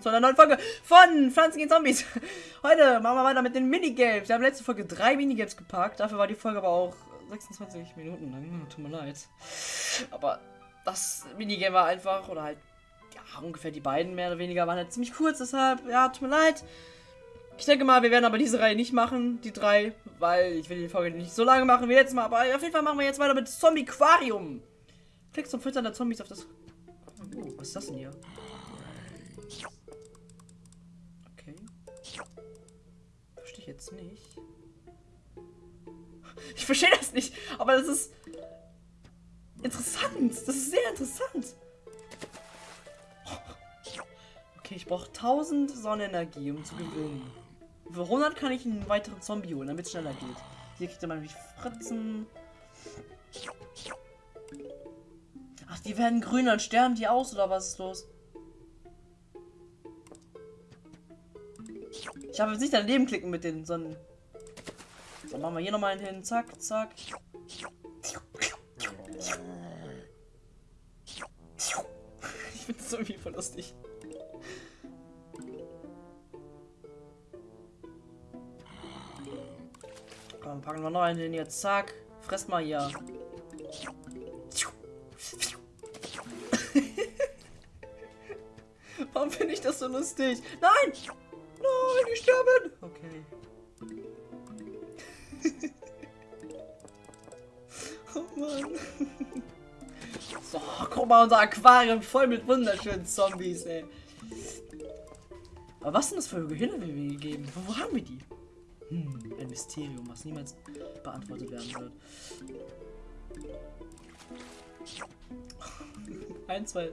zu einer neuen Folge von Pflanzen gegen Zombies. Heute machen wir weiter mit den Minigames. Wir haben letzte Folge drei Minigames gepackt. Dafür war die Folge aber auch 26 Minuten lang. Tut mir leid. Aber das Minigame war einfach, oder halt, ja, ungefähr die beiden mehr oder weniger waren halt ziemlich kurz. Deshalb, ja, tut mir leid. Ich denke mal, wir werden aber diese Reihe nicht machen, die drei, weil ich will die Folge nicht so lange machen wie jetzt mal. Aber auf jeden Fall machen wir jetzt weiter mit Zombie Aquarium. Klick zum Füttern der Zombies auf das. Oh, was ist das denn hier? Okay. Verstehe ich jetzt nicht. Ich verstehe das nicht, aber das ist interessant. Das ist sehr interessant. Okay, ich brauche 1000 Sonnenenergie, um zu gewinnen. Für 100 kann ich einen weiteren Zombie holen, damit es schneller geht. Hier kriegt er mal nämlich Fritzen. Ach, die werden grün, dann sterben die aus, oder was ist los? Ich habe jetzt nicht daneben klicken mit den Sonnen. So, machen wir hier nochmal einen hin. Zack, zack. Ich finde es irgendwie voll lustig. Komm, packen wir noch einen hin. Jetzt, zack. Fress mal hier. Warum finde ich das so lustig? Nein! Nein, die sterben! Okay. oh Mann. So, guck mal, unser Aquarium voll mit wunderschönen Zombies, ey. Aber was sind das für Gehirne, die wir gegeben? Wo, wo haben wir die? Hm, ein Mysterium, was niemals beantwortet werden wird. ein, zwei.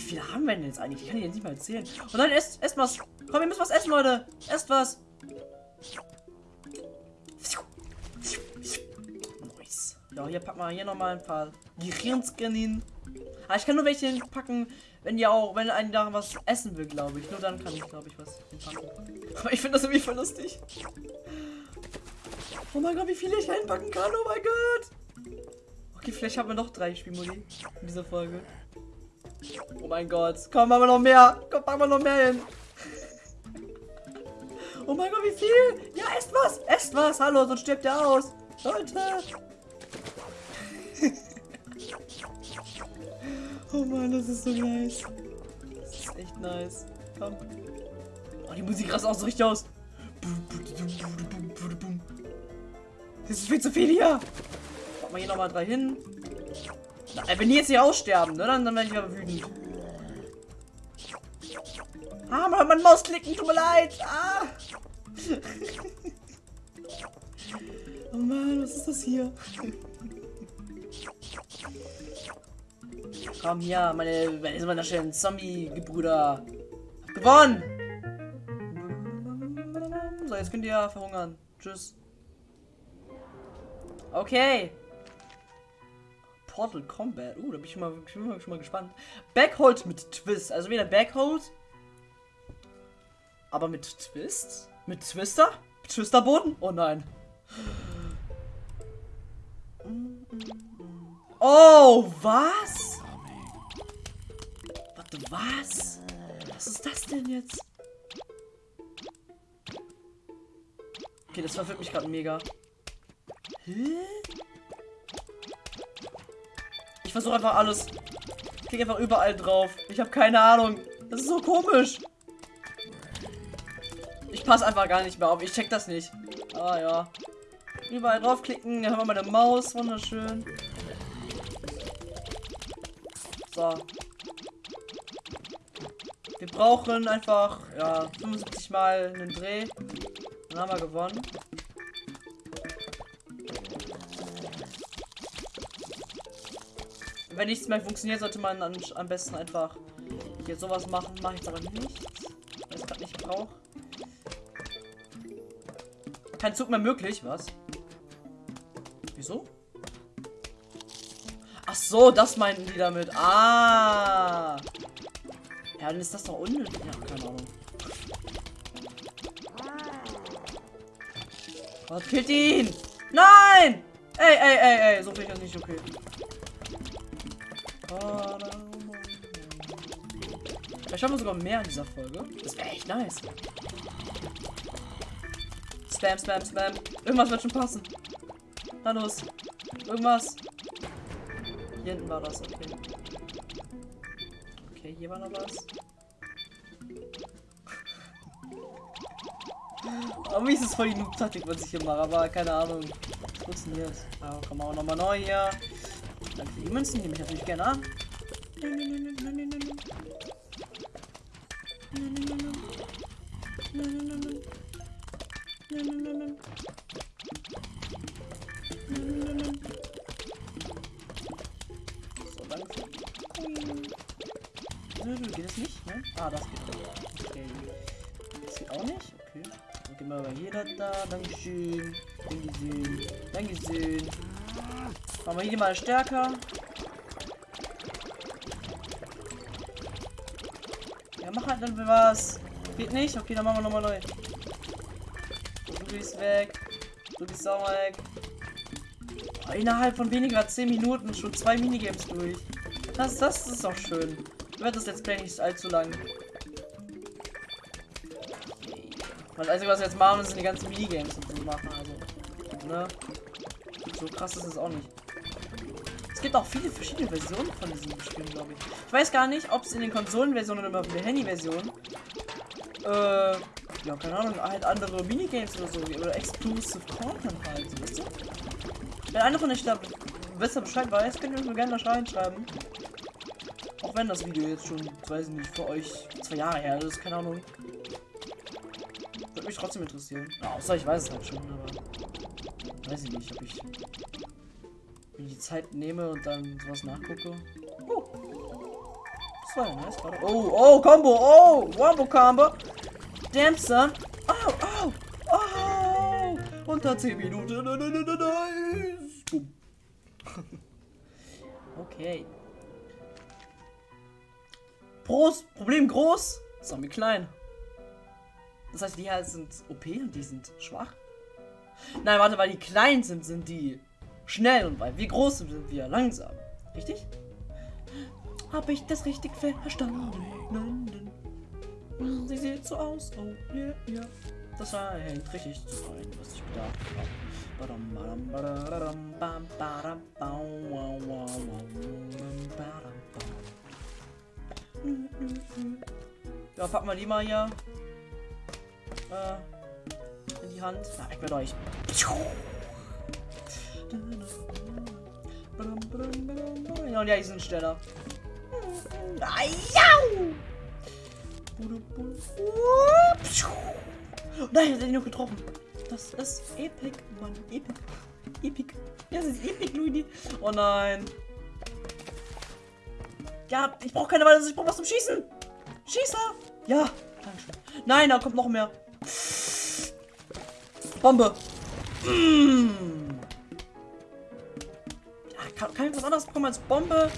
Wie viele haben wir denn jetzt eigentlich? Ich kann die nicht mal erzählen. Und dann esst, esst was. Komm, wir müssen was essen, Leute. Esst was. Nice. Ja, hier packen wir hier nochmal ein paar Gehirnscan hin. Ah, ich kann nur welche packen, wenn die auch, wenn ein da was essen will, glaube ich. Nur dann kann ich, glaube ich, was packen. Aber ich finde das irgendwie voll lustig. Oh mein Gott, wie viele ich einpacken kann. Oh mein Gott. Okay, vielleicht haben wir noch drei Spielmodi in dieser Folge. Oh mein Gott. Komm, machen wir noch mehr. Komm, packen wir noch mehr hin. Oh mein Gott, wie viel? Ja, esst was. Esst was. Hallo, sonst stirbt ihr aus. Leute. oh Mann, das ist so nice. Das ist echt nice. Komm. Oh, die Musik rast auch so richtig aus. Das ist viel zu viel hier. Machen wir hier nochmal drei hin. Na, wenn die jetzt hier aussterben, ne, dann, dann werde ich aber wütend. Ah, man, man Maus klicken, tut mir leid. Ah. oh Mann, was ist das hier? Komm hier, meine, meine, meine schönen Zombie-Gebrüder. Gewonnen! So, jetzt könnt ihr verhungern. Tschüss. Okay. Portal Combat. Uh, da bin ich mal, schon mal, schon mal gespannt. Backhold mit Twist. Also wieder Backhold. Aber mit Twist? Mit Twister? Twisterboden? Oh nein. Oh, was? Warte, was? Was ist das denn jetzt? Okay, das verwirrt mich gerade mega. Hä? Ich versuche einfach alles. Ich klicke einfach überall drauf. Ich habe keine Ahnung. Das ist so komisch. Ich passe einfach gar nicht mehr auf. Ich check das nicht. Ah ja. Überall draufklicken. Dann haben wir meine Maus. Wunderschön. So. Wir brauchen einfach, ja, 75 Mal einen Dreh. Dann haben wir gewonnen. Wenn nichts mehr funktioniert, sollte man dann am besten einfach hier sowas machen. Mache ich aber nicht, weil ich gerade nicht brauche. Kein Zug mehr möglich, was? Wieso? Ach so, das meinten die damit. Ah. Ja, dann ist das doch unnötig. Ja, keine Ahnung. Was killt ihn? Nein! Ey, ey, ey, ey, so finde ich das nicht okay. Vielleicht haben wir sogar mehr in dieser Folge. Das wäre echt nice. Spam, spam, spam. Irgendwas wird schon passen. Na los. Irgendwas. Hier hinten war das, okay. Okay, hier war noch was. Aber wie ist es voll die Noob-Taktik, was ich hier mache, aber keine Ahnung. Funktioniert. Aber komm auch nochmal neu hier. Die Münzen, nehme ich natürlich gerne an. So, danke. Geht es nicht? Ne? Ah, das geht. Okay. Das geht auch nicht? Okay. Dann gehen wir hier da, da. Dankeschön. Dankeschön. Dankeschön. Machen wir hier mal stärker. Ja, mach halt dann was. Geht nicht? Okay, dann machen wir nochmal neu. Du bist weg. Du bist auch weg. Oh, innerhalb von weniger als 10 Minuten schon zwei Minigames durch. Das, das ist doch schön. Wird das Let's Play nicht allzu lang. Das Einzige, was wir jetzt machen, sind die ganzen Minigames und so machen. Also, ne? So krass ist es auch nicht. Es gibt auch viele verschiedene Versionen von diesen Spielen, glaube ich. Ich weiß gar nicht, ob es in den Konsolenversionen oder in der Handy-Version äh, ja, keine Ahnung, halt andere Minigames oder so, oder Exclusive Content halt, weißt du? Wenn einer von euch da besser Bescheid weiß, könnt ihr mir gerne mal reinschreiben. Auch wenn das Video jetzt schon, weiß ich nicht, für euch zwei Jahre her ist, keine Ahnung. Würde mich trotzdem interessieren. Ja, außer ich weiß es halt schon, aber weiß ich nicht, ob ich Zeit nehme und dann sowas nachgucke. Oh. Das war ja nice gerade. Oh, oh, Combo, oh, Wombo Combo. Damn, son. Oh, oh, oh. Unter 10 Minuten. Nice. Okay. Groß, Problem groß, Zombie klein. Das heißt, die hier sind OP und die sind schwach. Nein, warte, weil die klein sind, sind die schnell und weil wir groß sind, wir langsam. Richtig? Habe ich das richtig verstanden? Sie sieht so aus. Oh, yeah, yeah. Das scheint richtig zu sein, was ich gedacht habe. Ja, packen wir die mal hier äh, in die Hand. Na, ich mit euch. Und ja, die sind schneller. Nein, hat er ihn noch getroffen. Das ist epic, Mann. Epic. Epic. Das ist epic, Luigi. Oh nein. Ja, ich brauche keine Weile, ich brauche was zum Schießen. Schießer. Ja. Nein, da kommt noch mehr. Bombe. Mmh. Ja, kann, kann ich was anderes bekommen als Bombe?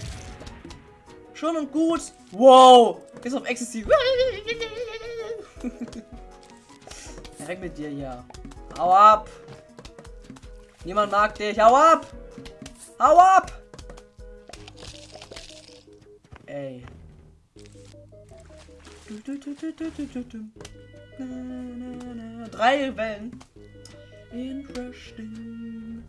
Schön und gut. Wow. Ist auf Ecstasy. Weg mit dir hier. Hau ab. Niemand mag dich. Hau ab. Hau ab. Ey. Drei Wellen. Interesting.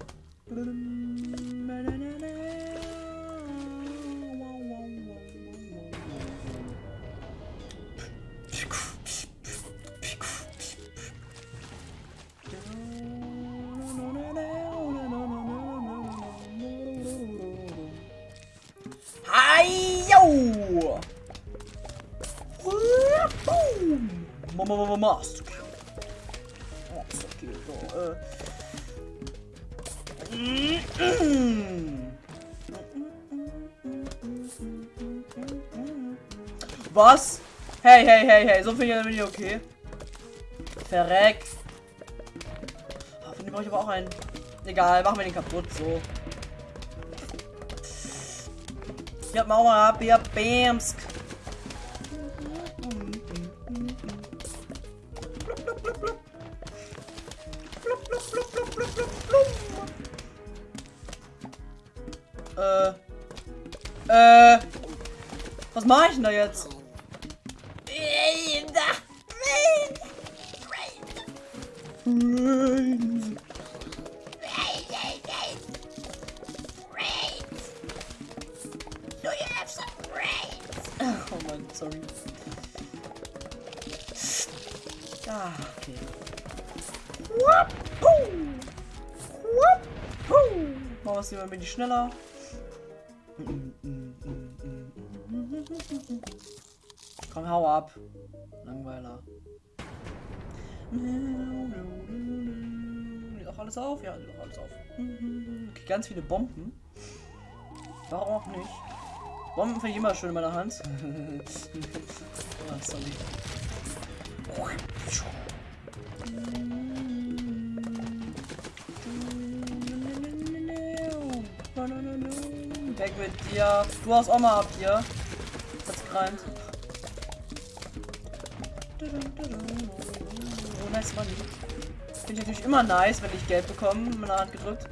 Mask. Was? Hey, hey, hey, hey, so viel bin ich okay. Verreck. Oh, von dem brauche ich aber auch einen. Egal, machen wir den kaputt, so. Ja, mal ab, ja, Bamsk. Äh. Äh. Was mache ich denn da jetzt? Rain. Oh Mann, sorry. Ah, okay. Whoop, hoo. Whoop, hoo. Machen wir es lieber ein bisschen schneller. Komm, hau ab. Langweiler. Auch alles auf? Ja, auch alles auf. Okay, ganz viele Bomben. Warum auch nicht? Bomben finde ich immer schön in meiner Hand. ah, sorry. Weg mit dir. Du hast auch mal ab hier. Hat's gereimt. Oh, nice Money. Finde ich natürlich immer nice, wenn ich Geld bekomme, in meiner Hand gedrückt.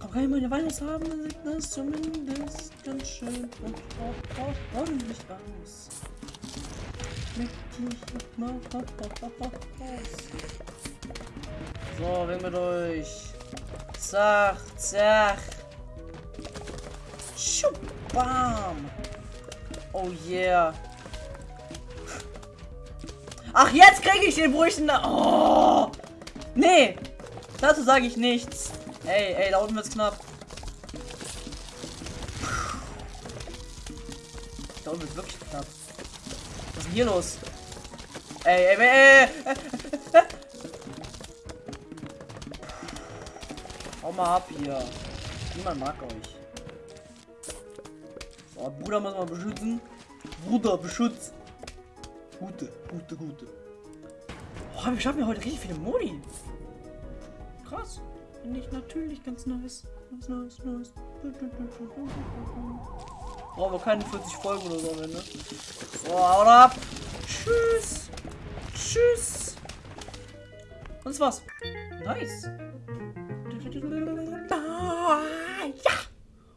Komm, kann ich meine Weihnachts haben, dann sieht das zumindest ganz schön und auch, ordentlich aus. So, weg mit euch. Zach, zach. Schupp, bam. Oh yeah. Ach, jetzt kriege ich den Brüchen. Oh. Nee. Dazu sage ich nichts. Ey, ey, da unten wird's knapp. Da unten wird's wirklich knapp. Was ist denn hier los? Ey, ey, ey, ey, ey. Hau mal ab hier. Niemand mag euch. So, Bruder muss man beschützen. Bruder, beschützt. Gute, gute, gute. Oh, wir schaffen ja heute richtig viele Modi. Krass. Finde ich natürlich ganz nice. Ganz nice, nice. Brauchen wir keine 40 Folgen oder so am Ende. So, haut ab. Tschüss. Tschüss. Und das war's. Nice. Ja.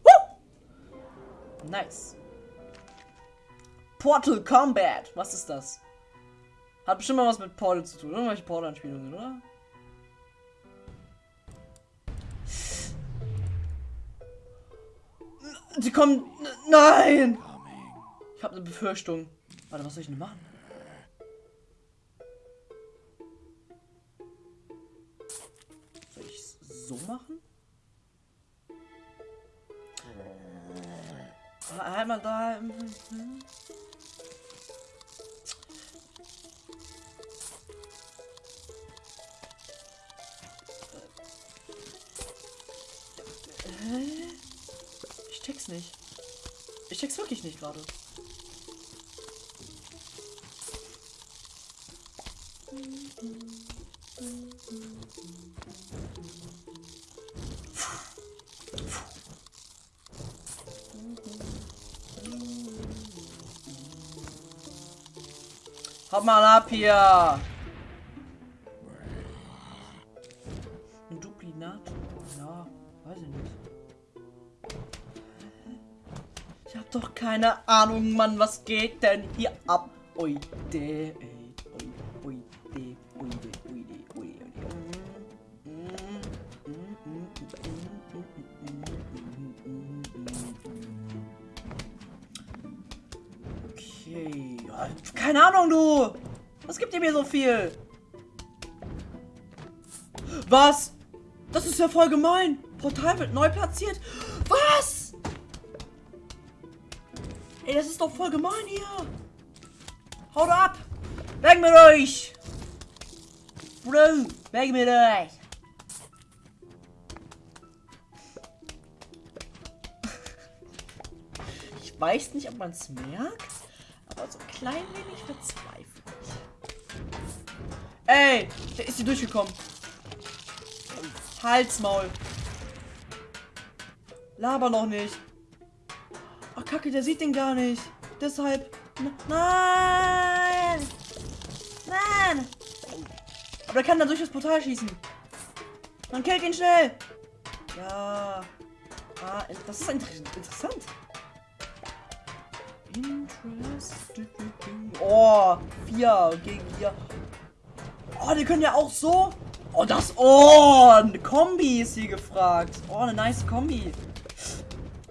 Woo. Nice. Portal Combat. Was ist das? Hat bestimmt mal was mit Portal zu tun. Irgendwelche Portal-Anspielungen, oder? Sie kommen. Nein! Ich habe eine Befürchtung. Warte, was soll ich denn machen? Soll ich so machen? Ah, Einmal da. Nicht. Ich check's wirklich nicht gerade. Hau mal ab hier! Keine Ahnung, Mann, was geht denn hier ab? Ui, de, ey, ui, ui, de, ui, de, ui, de, ui, de. Okay, ja, keine Ahnung, du! Was gibt ihr mir so viel? Was? Das ist ja voll gemein. Portal wird neu platziert. Was? Ey, das ist doch voll gemein hier. Haut ab. Weg mit euch. Bro, weg mit euch. Ich weiß nicht, ob man es merkt, aber so ein klein wenig verzweifelt. Ey, der ist hier durchgekommen. Halsmaul. Laber noch nicht. Kacke, der sieht den gar nicht. Deshalb. Nein! Nein! Aber der kann dann durch das Portal schießen. Man killt ihn schnell. Ja. Ah, das ist inter interessant. Oh, vier gegen vier. Oh, die können ja auch so. Oh, das. Oh, eine Kombi ist hier gefragt. Oh, eine nice Kombi.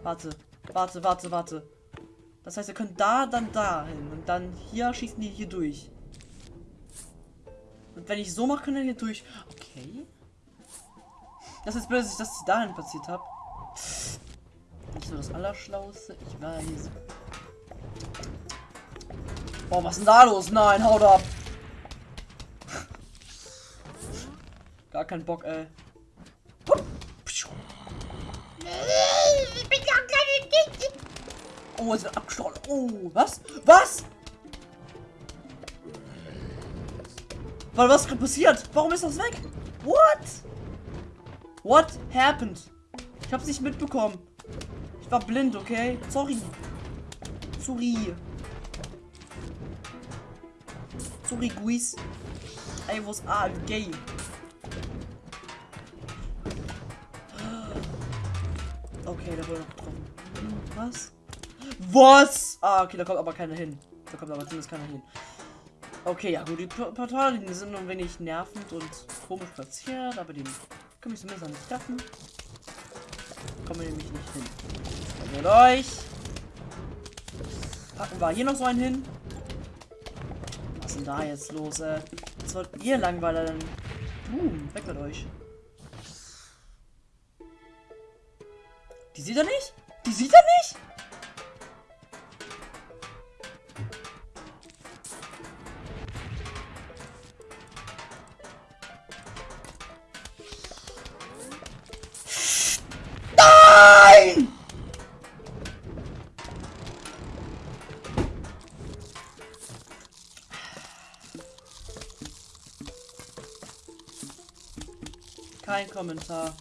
Warte, warte, warte, warte. Das heißt, wir können da, dann da hin. Und dann hier schießen die hier durch. Und wenn ich so mache, können wir hier durch. Okay. Das ist blöd, dass ich das dahin platziert habe. Nicht so das Allerschlauste, ich weiß. Boah, was ist denn da los? Nein, haut ab. Gar kein Bock, ey. Oh, es wird abgestochen. Oh, was? Was? Weil was gerade passiert? Warum ist das weg? What? What happened? Ich hab's nicht mitbekommen. Ich war blind, okay? Sorry. Sorry. Sorry, Guis. I was ah, gay. Okay, da wurde noch getroffen. Hm, Was? Was? Ah, okay, da kommt aber keiner hin. Da kommt aber zumindest keiner hin. Okay, ja gut, die P- Portallinien sind ein wenig nervend und komisch platziert, aber die können mich zumindest nicht treffen. Kommen wir nämlich nicht hin. Also mit euch. Packen wir hier noch so einen hin. Was ist denn da jetzt los, ey? Was wollt ihr Langweiler denn? Boom, weg mit euch. Die sieht er nicht? Die sieht er Kein Kommentar.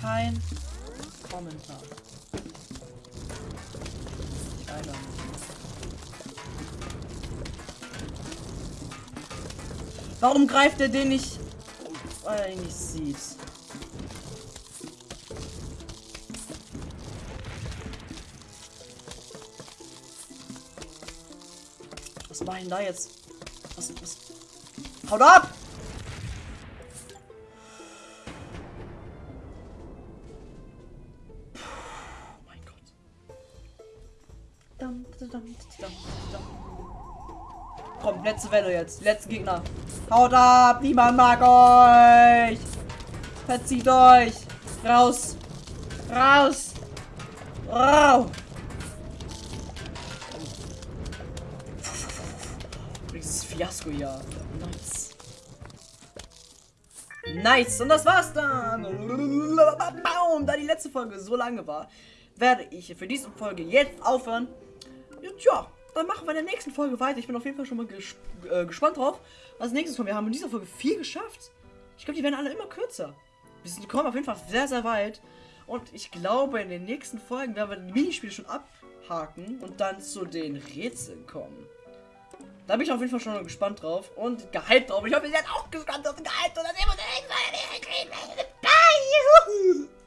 Kein Kommentar. Nicht. Warum greift er den nicht? Weil er ihn nicht sieht. Was mach ich denn da jetzt? Was, was? Haut ab! Dum. Komm, letzte Welle jetzt. Letzte Gegner. Haut ab! Niemand mag euch! Verzieht euch! Raus! Raus! Raus! Dieses Fiasko ja. Nice. Nice. Und das war's dann. Da die letzte Folge so lange war, werde ich für diese Folge jetzt aufhören. Und ja, dann machen wir in der nächsten Folge weiter. Ich bin auf jeden Fall schon mal ges äh, gespannt drauf, was nächstes kommt. Wir haben in dieser Folge viel geschafft. Ich glaube, die werden alle immer kürzer. Wir sind, kommen auf jeden Fall sehr, sehr weit. Und ich glaube, in den nächsten Folgen werden wir die Minispiele schon abhaken und dann zu den Rätseln kommen. Da bin ich auf jeden Fall schon gespannt drauf und gehypt drauf. Ich hoffe, ihr seid auch gespannt auf den Gehypt und dann sehen wir uns in der nächsten Folge. Bye!